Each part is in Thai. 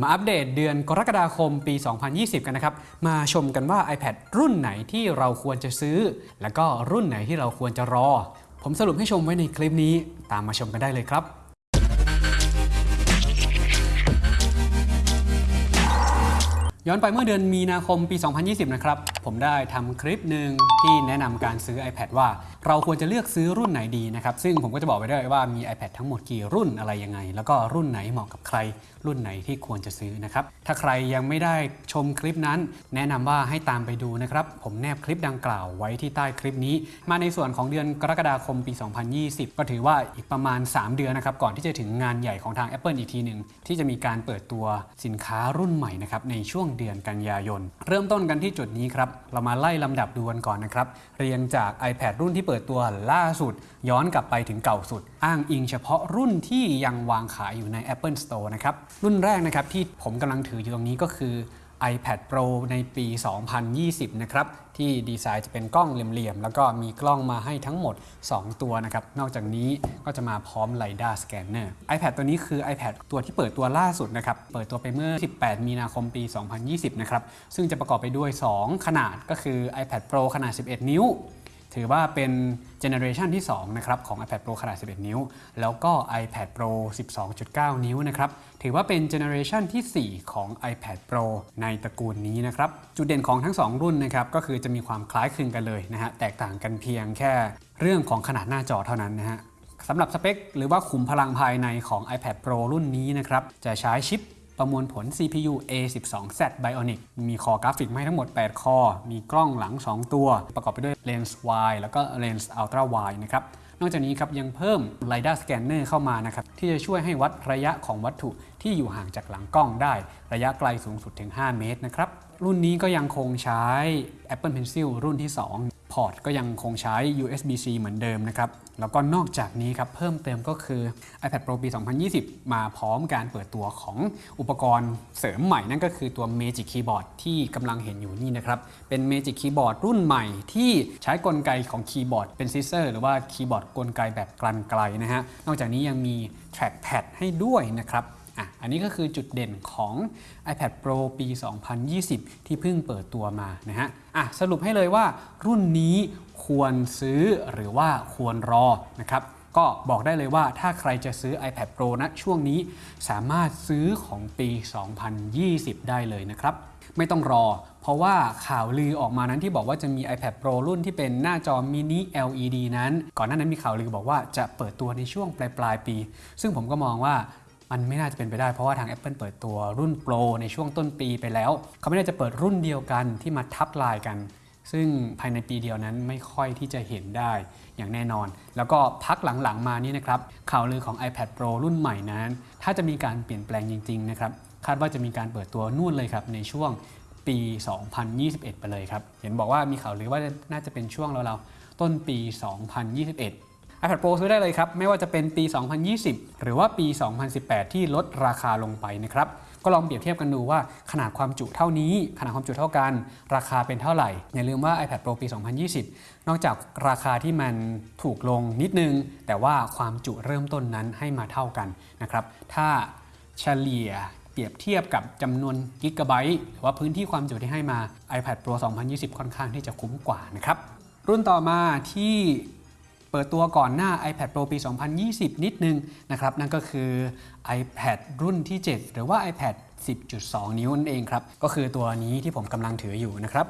มาอัปเดตเดือนกรกฎาคมปี 2020 กันนะครับ มาชมกันว่า iPad รุ่นไหนที่เราควรจะซื้อ แล้วก็รุ่นไหนที่เราควรจะรอ ผมสรุปให้ชมไว้ในคลิปนี้ ตามมาชมกันได้เลยครับ ย้อนไปเมื่อเดือนมีนาคมปี 2020 นะครับ ผมได้ทำคลิปหนึ่งที่แนะนำการซื้อ iPad ว่า เราควรจะเลือกซื้อรุ่นไหนดีนะครับ ซึ่งผมก็จะบอกไว้ด้วยว่ามี iPad ทั้งหมดกี่รุ่นอะไรยังไง แล้วก็รุ่นไหนเหมาะกับใคร รุ่นไหนที่ควรจะซื้อนะครับ ถ้าใครยังไม่ได้ชมคลิปนั้น แนะนำว่าให้ตามไปดูนะครับ ผมแนบคลิปดังกล่าวไว้ที่ใต้คลิปนี้ มาในส่วนของเดือนกรกฎาคมปี 2020 ก็ถือว่าอีกประมาณ 3 เดือนนะครับ ก่อนที่จะถึงงานใหญ่ของทาง Apple อีกทีหนึ่งที่จะมีการเปิดตัวสินค้ารุ่นใหม่นะครับในช่วงเดือนกันยายน เริ่มต้นกันที่จุดนี้ครับ เรามาไล่ลำดับดูกันก่อนนะครับ เรียงจาก iPad รุ่นที่เปิดตัวล่าสุด ย้อนกลับไปถึงเก่าสุด อ้างอิงเฉพาะรุ่นที่ยังวางขายอยู่ใน Apple Store นะครับ รุ่นแรกนะครับที่ผมกำลังถืออยู่ตรงนี้ก็คือ iPad Pro ในปี 2020 นะครับ ที่ดีไซน์จะเป็นกล้องเหลี่ยมๆ แล้วก็มีกล้องมาให้ทั้งหมด 2 ตัวนะครับ นอกจากนี้ก็จะมาพร้อม LiDAR Scanner iPad ตัวนี้คือ iPad ตัวที่เปิดตัวล่าสุดนะครับ เปิดตัวไปเมื่อ 18 มีนาคมปี 2020 นะครับ ซึ่งจะประกอบไปด้วย 2 ขนาดก็คือ iPad Pro ขนาด 11 นิ้ว ถือว่าเป็นเจเนอเรชันที่2นะครับของ iPad Pro ขนาด 11 นิ้ว แล้วก็ iPad Pro 12.9 นิ้วนะครับ ถือว่าเป็นเจเนอเรชันที่ 4 ของ iPad Pro ในตระกูลนี้นะครับ จุดเด่นของทั้ง 2 รุ่นนะครับ ก็คือจะมีความคล้ายคลึงกันเลยนะฮะ แตกต่างกันเพียงแค่เรื่องของขนาดหน้าจอเท่านั้นนะฮะสำหรับสเปคหรือว่าขุมพลังภายในของ iPad Pro รุ่นนี้นะครับ จะใช้ชิป ประมวลผล CPU A12Z Bionic มี core กราฟิกมาให้ทั้งหมด 8 core มีกล้องหลัง 2 ตัว ประกอบไปด้วยเลนส์ wide แล้วก็เลนส์ ultra wide นะครับนอกจากนี้ครับยังเพิ่ม LiDAR Scanner เข้ามานะครับที่จะช่วยให้วัดระยะของวัตถุที่อยู่ห่างจากหลังกล้องได้ ระยะไกลสูงสุดถึง 5 เมตรนะครับรุ่นนี้ก็ยังคงใช้ Apple Pencil รุ่นที่ 2 พอร์ตก็ยังคงใช้ USB-C เหมือนเดิมนะครับ แล้วก็นอกจากนี้ครับเพิ่มเติมก็คือ iPad Pro ปี 2020 มาพร้อมการเปิดตัวของอุปกรณ์เสริมใหม่นั่นก็คือตัว Magic Keyboard ที่กำลังเห็นอยู่นี่นะครับ เป็น Magic Keyboard รุ่นใหม่ที่ใช้กลไกของคีย์บอร์ดเป็น scissor หรือว่าคีย์บอร์ดกลไกแบบกลั่นไกลนะฮะ นอกจากนี้ยังมี Trackpad ให้ด้วยนะครับ อะอันนี้ก็คือจุดเด่นของ iPad Pro ปี 2020 ที่เพิ่งเปิดตัวมานะฮะอะสรุปให้เลยว่ารุ่นนี้ควรซื้อหรือว่าควรรอนะครับก็บอกได้เลยว่าถ้าใครจะซื้อ iPad Pro ณช่วงนี้สามารถซื้อของปี 2020 ได้เลยนะครับ ไม่ต้องรอ เพราะว่าข่าวลือออกมานั้นที่บอกว่าจะมี iPad Pro รุ่นที่เป็นหน้าจอมินิ LED นั้น ก่อนหน้านั้นมีข่าวลือบอกว่าจะเปิดตัวในช่วงปลายปลายปี ซึ่งผมก็มองว่า มันไม่น่าจะเป็นไปได้เพราะว่าทาง Apple เปิดตัวรุ่น Pro ในช่วงต้นปีไปแล้ว เขาไม่ได้จะเปิดรุ่นเดียวกันที่มาทับลายกัน ซึ่งภายในปีเดียวนั้นไม่ค่อยที่จะเห็นได้อย่างแน่นอน แล้วก็พักหลังๆมานี่นะครับข่าวลือของ iPad Pro รุ่นใหม่นั้น ถ้าจะมีการเปลี่ยนแปลงจริงๆนะครับคาดว่าจะมีการเปิดตัวนู่นเลยครับในช่วงปี 2021 ไปเลยครับ เห็นบอกว่ามีข่าวลือว่าน่าจะเป็นช่วงเราๆต้นปี 2021 iPad Pro ซื้อได้เลยครับ ไม่ว่าจะเป็นปี 2020 หรือว่าปี 2018 ที่ลดราคาลงไปนะครับ ก็ลองเปรียบเทียบกันดูว่าขนาดความจุเท่านี้ ขนาดความจุเท่ากัน ราคาเป็นเท่าไหร่ อย่าลืมว่า iPad Pro ปี 2020 นอกจากราคาที่มันถูกลงนิดนึง แต่ว่าความจุเริ่มต้นนั้นให้มาเท่ากันนะครับ ถ้าเฉลี่ยเปรียบเทียบกับจำนวนกิกะไบต์หรือว่าพื้นที่ความจุที่ให้มา iPad Pro 2020 ค่อนข้างที่จะคุ้มกว่านะครับ รุ่นต่อมาที่ เปิดตัวก่อนหน้า iPad Pro ปี 2020 นิดนึงนะครับนั่นก็คือ iPad รุ่นที่ 7 หรือว่า iPad 10.2 นิ้วนั่นเองครับก็คือตัวนี้ที่ผมกำลังถืออยู่นะครับ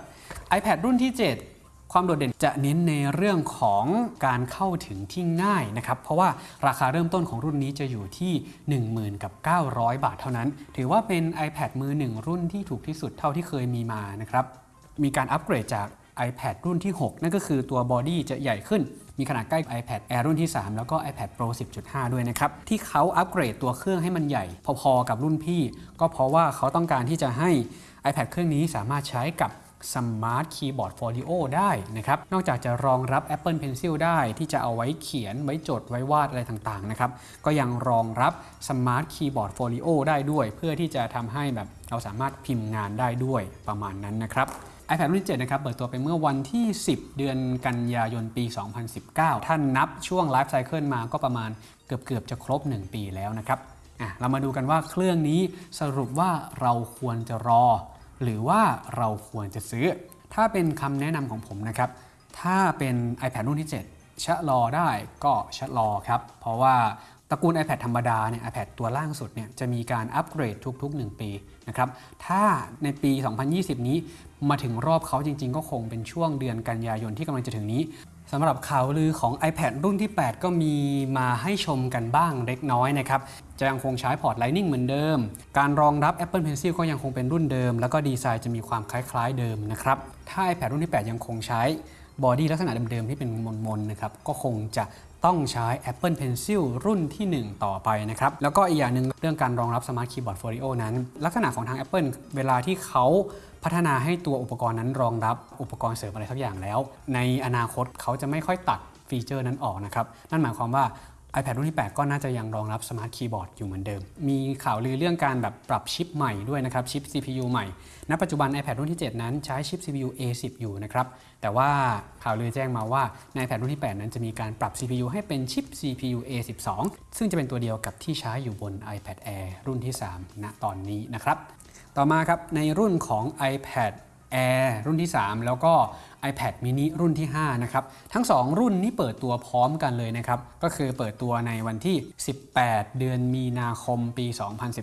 iPad รุ่นที่ 7ความโดดเด่นจะเน้นในเรื่องของการเข้าถึงที่ง่ายนะครับ เพราะว่าราคาเริ่มต้นของรุ่นนี้จะอยู่ที่ 10,000กับ900 บาทเท่านั้น ถือว่าเป็น iPad มือหนึ่งรุ่นที่ถูกที่สุดเท่าที่เคยมีมานะครับ มีการอัปเกรดจาก iPad รุ่นที่ 6 นั่นก็คือตัวบอดี้จะใหญ่ขึ้น มีขนาดใกล้ iPad Air รุ่นที่ 3 แล้วก็ iPad Pro 10.5 ด้วยนะครับ ที่เขาอัปเกรดตัวเครื่องให้มันใหญ่ พอๆกับรุ่นพี่ ก็เพราะว่าเขาต้องการที่จะให้ iPad เครื่องนี้สามารถใช้กับ Smart Keyboard Folio ได้นะครับ นอกจากจะรองรับ Apple Pencil ได้ที่จะเอาไว้เขียน ไว้จด ไว้วาดอะไรต่างๆนะครับ ก็ยังรองรับ Smart Keyboard Folio ได้ด้วย เพื่อที่จะทำให้แบบเราสามารถพิมพ์งานได้ด้วยประมาณนั้นนะครับ iPad รุ่นที่7นะครับ เปิดตัวไปเมื่อวันที่ 10 เดือนกันยายนปี 2019 ถ้านับช่วงไลฟ์ไซเคิลมาก็ประมาณเกือบๆจะครบ 1 ปีแล้วนะครับอะเรามาดูกันว่าเครื่องนี้สรุปว่าเราควรจะรอ หรือว่าเราควรจะซื้อ ถ้าเป็นคำแนะนำของผมนะครับ ถ้าเป็น iPad รุ่นที่ 7 ชะลอได้ก็ชะลอครับ เพราะว่าตระกูล iPad ธรรมดาเนี่ย iPad ตัวล่างสุดเนี่ยจะมีการอัปเกรดทุกๆ 1 ปีนะครับ ถ้าในปี 2020 นี้ มาถึงรอบเขาจริง ๆ ก็คงเป็นช่วงเดือนกันยายนที่กำลังจะถึงนี้สำหรับข่าวลือของ iPad รุ่นที่ 8 ก็มีมาให้ชมกันบ้างเล็กน้อยนะครับ จะยังคงใช้พอร์ต Lightning เหมือนเดิม การรองรับ Apple Pencil ก็ยังคงเป็นรุ่นเดิม แล้วก็ดีไซน์จะมีความคล้ายๆเดิมนะครับ ถ้า iPad รุ่นที่ 8 ยังคงใช้บอดี้ลักษณะเดิมๆที่เป็นมนๆนะครับ ก็คงจะ ต้องใช้ Apple Pencil รุ่นที่ 1 ต่อไปนะครับ แล้วก็อีกอย่างหนึ่งเรื่องการรองรับ Smart Keyboard Folio นั้น ลักษณะของทาง Apple เวลาที่เขาพัฒนาให้ตัวอุปกรณ์นั้นรองรับอุปกรณ์เสริมอะไรสักอย่างแล้ว ในอนาคตเขาจะไม่ค่อยตัดฟีเจอร์นั้นออกนะครับ นั่นหมายความว่า iPad รุ่นที่ 8 ก็น่าจะยังรองรับ Smart Keyboard อยู่เหมือนเดิม มีข่าวลือเรื่องการแบบปรับชิปใหม่ด้วยนะครับ ชิป CPU ใหม่ ณ ปัจจุบัน iPad รุ่นที่ 7 นั้นใช้ชิป CPU A10 อยู่นะครับ แต่ว่าข่าวลือแจ้งมาว่าใน iPad รุ่นที่ 8 นั้นจะมีการปรับ CPU ให้เป็นชิป CPU A12 ซึ่งจะเป็นตัวเดียวกับที่ใช้อยู่บน iPad Air รุ่นที่ 3 ณ ตอนนี้นะครับ ต่อมาครับในรุ่นของ iPad Air รุ่นที่ 3 แล้วก็ iPad mini รุ่นที่ 5 นะครับ ทั้ง 2 รุ่นนี้เปิดตัวพร้อมกันเลยนะครับ ก็คือเปิดตัวในวันที่ 18 เดือนมีนาคมปี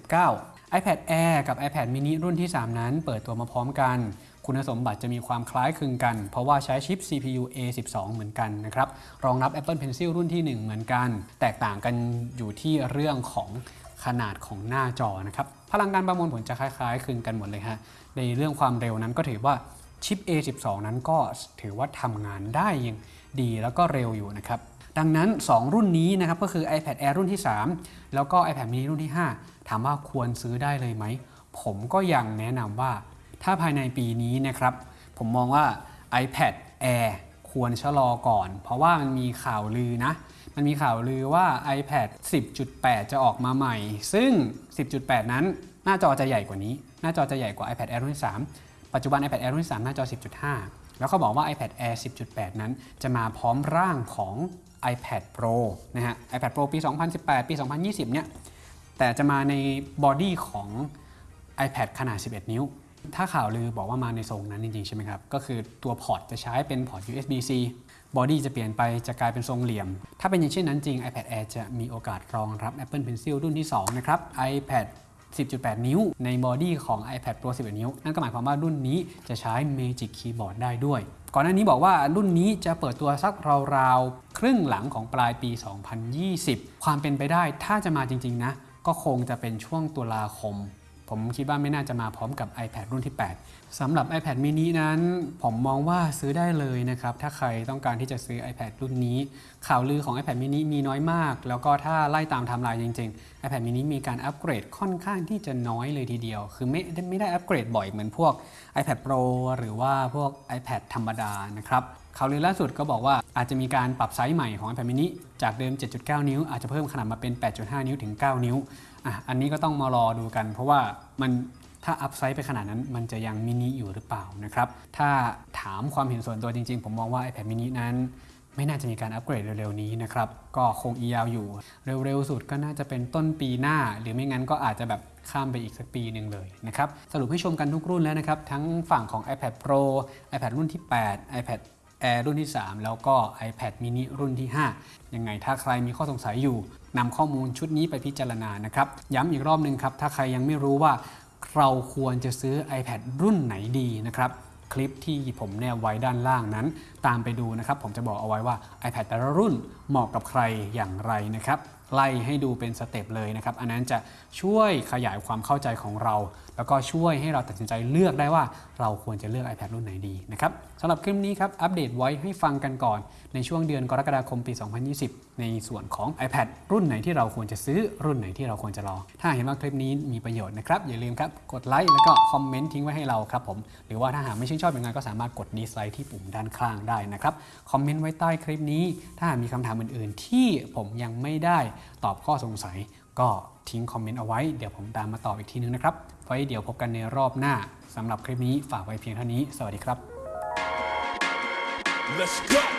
2019 iPad Air กับ iPad mini รุ่นที่ 3 นั้น เปิดตัวมาพร้อมกัน คุณสมบัติจะมีความคล้ายคลึงกัน เพราะว่าใช้ชิป CPU A12 เหมือนกันนะครับ รองรับ Apple Pencil รุ่นที่ 1 เหมือนกัน แตกต่างกันอยู่ที่เรื่องของขนาดของหน้าจอนะครับ พลังการประมวลผลจะคล้ายๆคลึงกันหมดเลยฮะ ในเรื่องความเร็วนั้นก็ถือว่า ชิป A12 นั้นก็ถือว่าทำงานได้ยังดีแล้วก็เร็วอยู่นะครับดังนั้น 2 รุ่นนี้นะครับก็คือ iPad Air รุ่นที่ 3 แล้วก็ iPad mini รุ่นที่ 5 ถามว่าควรซื้อได้เลยไหม ผมก็ยังแนะนำว่าถ้าภายในปีนี้นะครับ ผมมองว่า iPad Air ควรชะลอก่อน เพราะว่ามันมีข่าวลือนะ มันมีข่าวลือว่า iPad 10.8 จะออกมาใหม่ ซึ่ง 10.8 นั้นหน้าจอจะใหญ่กว่านี้ หน้าจอจะใหญ่กว่า iPad Air รุ่นที่3 ปัจจุบัน iPad Air รุ่นที่3หน้าจอ 10.5 แล้วเขาบอกว่า iPad Air 10.8 นั้น จะมาพร้อมร่างของ iPad Pro นะฮะ iPad Pro ปี 2018 ปี 2020 เนี่ย แต่จะมาในบอดี้ของ iPad ขนาด 11 นิ้ว ถ้าข่าวลือบอกว่ามาในทรงนั้นจริงๆ ใช่ไหมครับ ก็คือตัวพอร์ตจะใช้เป็นพอร์ต USB-C บอดี้จะเปลี่ยนไปจะกลายเป็นทรงเหลี่ยม ถ้าเป็นอย่างเช่นนั้นจริง iPad Air จะมีโอกาสรองรับ Apple Pencil รุ่นที่ 2 นะครับ iPad 10.8 นิ้วในบอดี้ของ iPad Pro 11 นิ้ว นั่นก็หมายความว่ารุ่นนี้จะใช้ Magic Keyboard ได้ด้วย ก่อนหน้านี้บอกว่ารุ่นนี้จะเปิดตัวสักราวๆ ครึ่งหลังของปลายปี 2020 ความเป็นไปได้ถ้าจะมาจริง ๆ นะ ก็คงจะเป็นช่วงตุลาคม ผมคิดว่าไม่น่าจะมาพร้อมกับ iPad รุ่นที่ 8สำหรับ iPad mini นั้น ผมมองว่าซื้อได้เลยนะครับ ถ้าใครต้องการที่จะซื้อ iPad รุ่นนี้ ข่าวลือของ iPad mini มีน้อยมาก แล้วก็ถ้าไล่ตามไทม์ไลน์จริง ๆ iPad mini มีการอัปเกรดค่อนข้างที่จะน้อยเลยทีเดียว คือไม่ไม่ได้อัปเกรดบ่อยเหมือนพวก iPad Pro หรือว่าพวก iPad ธรรมดานะครับ ข่าวลือล่าสุดก็บอกว่าอาจจะมีการปรับไซส์ใหม่ของ iPad mini จากเดิม 7.9 นิ้ว อาจจะเพิ่มขนาดมาเป็น 8.5 นิ้วถึง 9 นิ้วอะอันนี้ก็ต้องมารอดูกัน เพราะว่ามันถ้าอัพไซส์ไปขนาดนั้นมันจะยังมินิอยู่หรือเปล่านะครับถ้าถามความเห็นส่วนตัวจริงๆ ผมมองว่า iPad mini นั้น ไม่น่าจะมีการอัปเกรดเร็วๆนี้นะครับก็คงอียาวอยู่ เร็วๆสุดก็น่าจะเป็นต้นปีหน้า หรือไม่งั้นก็อาจจะแบบข้ามไปอีกสักปีหนึ่งเลยนะครับสรุปให้ชมกันทุกรุ่นแล้วนะครับทั้งฝั่งของ iPad Pro iPad รุ่นที่ 8 iPad Air รุ่นที่ 3 แล้วก็ iPad mini รุ่นที่ 5 ยังไงถ้าใครมีข้อสงสัยอยู่นำข้อมูลชุดนี้ไปพิจารณานะครับ ย้ำอีกรอบหนึ่งครับ ถ้าใครยังไม่รู้ว่าเราควรจะซื้อ iPad รุ่นไหนดีนะครับคลิปที่ผมแนบไว้ด้านล่างนั้น ตามไปดูนะครับ ผมจะบอกเอาไว้ว่า iPad แต่ละรุ่นเหมาะกับใครอย่างไรนะครับ ไล่ให้ดูเป็นสเต็ปเลยนะครับ อันนั้นจะช่วยขยายความเข้าใจของเรา แล้วก็ช่วยให้เราตัดสินใจเลือกได้ว่าเราควรจะเลือก iPad รุ่นไหนดีนะครับสำหรับคลิปนี้ครับ อัปเดตไว้ให้ฟังกันก่อนในช่วงเดือนกรกฎาคมปี 2020 ในส่วนของ iPad รุ่นไหนที่เราควรจะซื้อรุ่นไหนที่เราควรจะรอ ถ้าเห็นว่าคลิปนี้มีประโยชน์นะครับ อย่าลืมครับกดไลค์แล้วก็คอมเมนต์ทิ้งไว้ให้เราครับผม หรือว่าถ้าหากไม่ชื่นชอบย่างไรก็สามารถกดดีไซน์ที่ปุ่มด้านข้างได้นะครับ คอมเมนต์ไว้ใต้คลิปนี้ ถ้ามีคำถามอื่น ๆ ที่ผมยังไม่ได้ตอบข้อสงสัย ก็ทิ้งคอมเมนต์เอาไว้เดี๋ยวผมตามมาตอบอีกทีนึงนะครับไว้เดี๋ยวพบกันในรอบหน้าสำหรับคลิปนี้ฝากไว้เพียงเท่านี้ สวัสดีครับ Let's go.